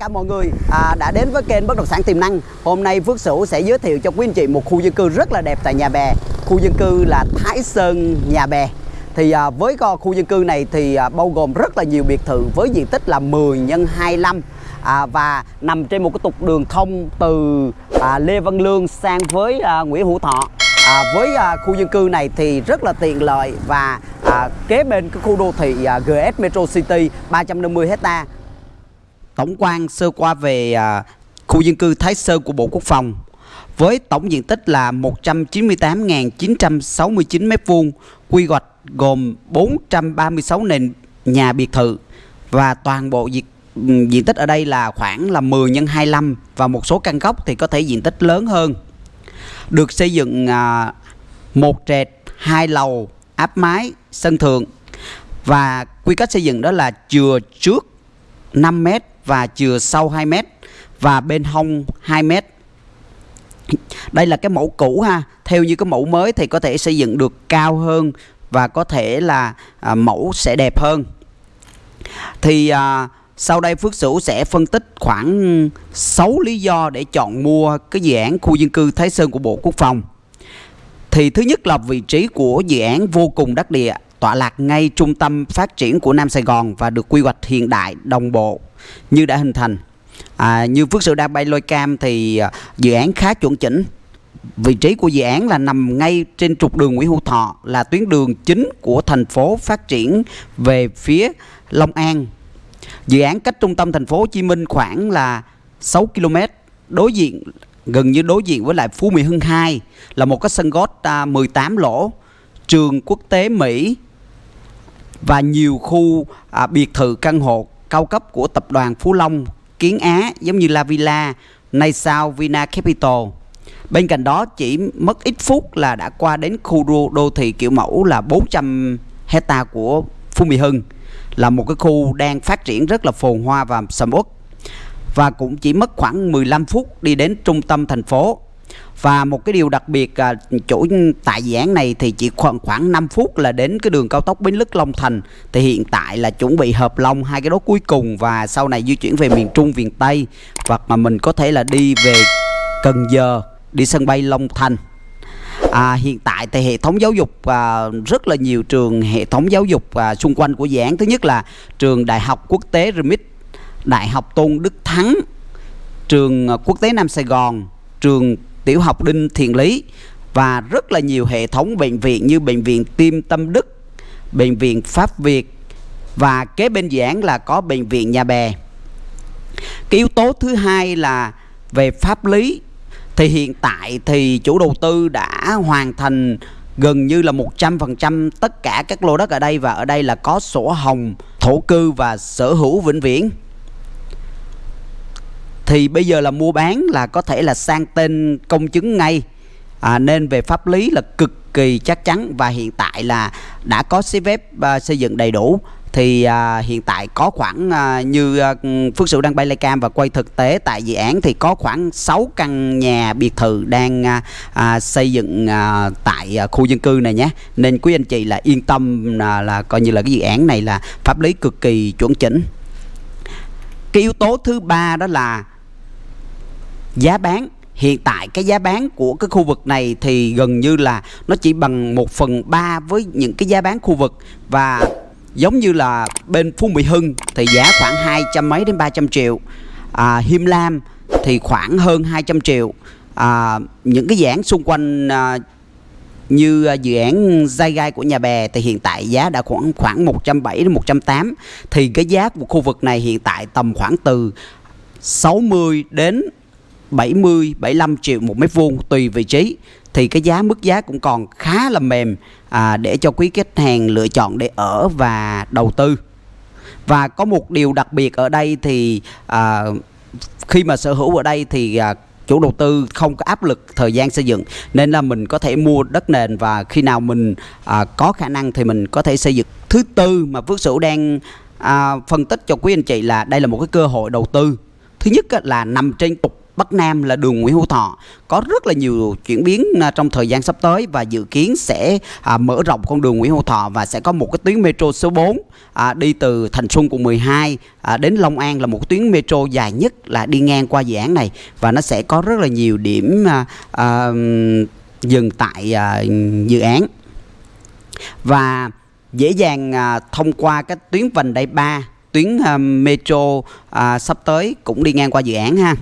cả mọi người à, đã đến với kênh Bất động sản tiềm năng. Hôm nay Phước Sửu sẽ giới thiệu cho quý anh chị một khu dân cư rất là đẹp tại Nhà Bè. Khu dân cư là Thái Sơn Nhà Bè. Thì à, với co khu dân cư này thì à, bao gồm rất là nhiều biệt thự với diện tích là 10 x 25 à, và nằm trên một cái trục đường thông từ à, Lê Văn Lương sang với à, Nguyễn Hữu Thọ. À, với à, khu dân cư này thì rất là tiện lợi và à, kế bên cái khu đô thị à, GS Metro City 350 hecta tổng quan sơ qua về à, khu dân cư Thái Sơn của Bộ Quốc phòng với tổng diện tích là 198.969 m2, quy hoạch gồm 436 nền nhà biệt thự và toàn bộ diện diện tích ở đây là khoảng là 10 x 25 và một số căn góc thì có thể diện tích lớn hơn. Được xây dựng à, một trệt, hai lầu, áp mái, sân thượng và quy cách xây dựng đó là chừa trước 5 mét và chừa sau 2 mét và bên hông 2 mét. Đây là cái mẫu cũ ha. Theo như cái mẫu mới thì có thể xây dựng được cao hơn và có thể là à, mẫu sẽ đẹp hơn. Thì à, sau đây Phước Sửu sẽ phân tích khoảng 6 lý do để chọn mua cái dự án khu dân cư Thái Sơn của Bộ Quốc phòng. Thì thứ nhất là vị trí của dự án vô cùng đắc địa, tọa lạc ngay trung tâm phát triển của Nam Sài Gòn và được quy hoạch hiện đại đồng bộ như đã hình thành. À, như Phước Sự đang bay lôi cam thì à, dự án khá chuẩn chỉnh. Vị trí của dự án là nằm ngay trên trục đường Nguyễn Hữu Thọ là tuyến đường chính của thành phố phát triển về phía Long An. Dự án cách trung tâm thành phố Hồ Chí Minh khoảng là 6 km, đối diện gần như đối diện với lại Phú Mỹ Hưng 2 là một cái sân gót à, 18 lỗ, trường quốc tế Mỹ và nhiều khu à, biệt thự căn hộ cao cấp của tập đoàn Phú Long, Kiến Á giống như La Villa, nay sao Vina Capital. Bên cạnh đó chỉ mất ít phút là đã qua đến khu đô, đô thị kiểu mẫu là 400 hecta của Phú Mỹ Hưng là một cái khu đang phát triển rất là phồn hoa và sầm uất và cũng chỉ mất khoảng 15 phút đi đến trung tâm thành phố và một cái điều đặc biệt à, chỗ tại dự án này thì chỉ khoảng khoảng 5 phút là đến cái đường cao tốc Bến Lức Long Thành. Thì hiện tại là chuẩn bị hợp long hai cái đó cuối cùng và sau này di chuyển về miền Trung miền Tây. Hoặc mà mình có thể là đi về Cần Giờ đi sân bay Long Thành. À, hiện tại thì hệ thống giáo dục à, rất là nhiều trường hệ thống giáo dục à, xung quanh của dự án. Thứ nhất là trường Đại học Quốc tế Remit, Đại học Tôn Đức Thắng trường à, Quốc tế Nam Sài Gòn trường Tiểu học Đinh thiền Lý và rất là nhiều hệ thống bệnh viện như bệnh viện Tim Tâm Đức, bệnh viện Pháp Việt và kế bên dự án là có bệnh viện Nhà Bè. Cái yếu tố thứ hai là về pháp lý, thì hiện tại thì chủ đầu tư đã hoàn thành gần như là 100% tất cả các lô đất ở đây và ở đây là có sổ hồng, thổ cư và sở hữu vĩnh viễn thì bây giờ là mua bán là có thể là sang tên công chứng ngay. À, nên về pháp lý là cực kỳ chắc chắn và hiện tại là đã có giấy phép uh, xây dựng đầy đủ. Thì à, hiện tại có khoảng à, như à, Phước Sửu đang bay lay cam và quay thực tế tại dự án thì có khoảng 6 căn nhà biệt thự đang à, à, xây dựng à, tại à, khu dân cư này nhé. Nên quý anh chị là yên tâm à, là coi như là cái dự án này là pháp lý cực kỳ chuẩn chỉnh. Cái yếu tố thứ ba đó là giá bán hiện tại cái giá bán của cái khu vực này thì gần như là nó chỉ bằng 1 phần 3 với những cái giá bán khu vực. Và giống như là bên Phú Mỹ Hưng thì giá khoảng 200 mấy đến 300 triệu. À, Him Lam thì khoảng hơn 200 triệu. À, những cái dự án xung quanh à, như à, dự án dai gai của nhà bè thì hiện tại giá đã khoảng khoảng 170 đến 180 thì cái giá của khu vực này hiện tại tầm khoảng từ 60 đến 70 75 triệu một mét vuông tùy vị trí thì cái giá mức giá cũng còn khá là mềm à, để cho quý khách hàng lựa chọn để ở và đầu tư. Và có một điều đặc biệt ở đây thì à, khi mà sở hữu ở đây thì à, chủ đầu tư không có áp lực thời gian xây dựng nên là mình có thể mua đất nền và khi nào mình à, có khả năng thì mình có thể xây dựng. Thứ tư mà Phước Sửu đang à, phân tích cho quý anh chị là đây là một cái cơ hội đầu tư. Thứ nhất là nằm trên trục Bắc Nam là đường Nguyễn Hữu Thọ. Có rất là nhiều chuyển biến à, trong thời gian sắp tới và dự kiến sẽ à, mở rộng con đường Nguyễn Hữu Thọ và sẽ có một cái tuyến metro số 4 à, đi từ Thành Xuân quận 12 à, đến Long An là một tuyến metro dài nhất là đi ngang qua dự án này và nó sẽ có rất là nhiều điểm à, à, dừng tại à, dự án. Và dễ dàng à, thông qua cái tuyến vành đai 3 tuyến à, metro à, sắp tới cũng đi ngang qua dự án ha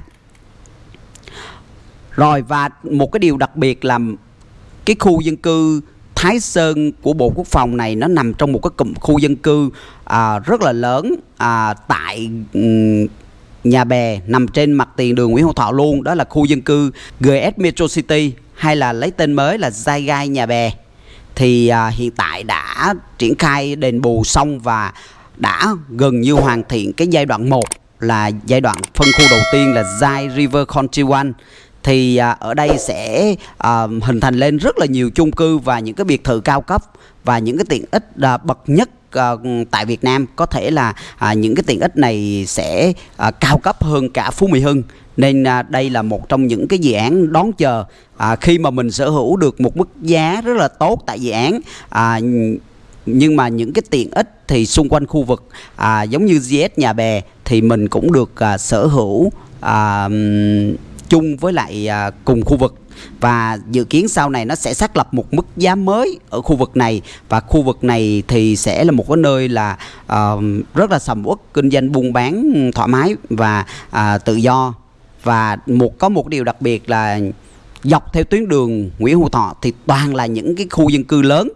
rồi và một cái điều đặc biệt là cái khu dân cư Thái Sơn của Bộ Quốc phòng này nó nằm trong một cái cụm khu dân cư à, rất là lớn à, tại nhà bè nằm trên mặt tiền đường Nguyễn Hữu Thọ luôn. Đó là khu dân cư GS Metro City hay là lấy tên mới là Giai Gai nhà bè. Thì à, hiện tại đã triển khai đền bù xong và đã gần như hoàn thiện cái giai đoạn 1 là giai đoạn phân khu đầu tiên là Zai River Country One thì à, ở đây sẽ à, hình thành lên rất là nhiều chung cư và những cái biệt thự cao cấp và những cái tiện ích à, bậc nhất à, tại Việt Nam. Có thể là à, những cái tiện ích này sẽ à, cao cấp hơn cả Phú Mỹ Hưng. Nên à, đây là một trong những cái dự án đón chờ à, khi mà mình sở hữu được một mức giá rất là tốt tại dự án. À, nhưng mà những cái tiện ích thì xung quanh khu vực à, giống như GS nhà bè thì mình cũng được à, sở hữu à, chung với lại à, cùng khu vực. Và dự kiến sau này nó sẽ xác lập một mức giá mới ở khu vực này. Và khu vực này thì sẽ là một cái nơi là uh, rất là sầm uất kinh doanh buôn bán thoải mái và uh, tự do. Và một có một điều đặc biệt là dọc theo tuyến đường Nguyễn Hữu Thọ thì toàn là những cái khu dân cư lớn.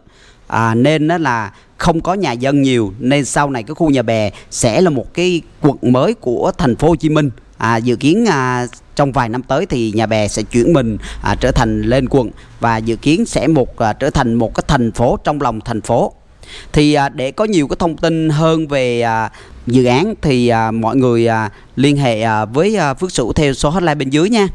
À, nên nó là không có nhà dân nhiều. Nên sau này cái khu nhà bè sẽ là một cái quận mới của thành phố Hồ Chí Minh à, dự kiến à, trong vài năm tới thì nhà bè sẽ chuyển mình à, trở thành lên quận và dự kiến sẽ một à, trở thành một cái thành phố trong lòng thành phố. Thì à, để có nhiều cái thông tin hơn về à, dự án thì à, mọi người à, liên hệ à, với à, Phước Sửu theo số hotline bên dưới nha.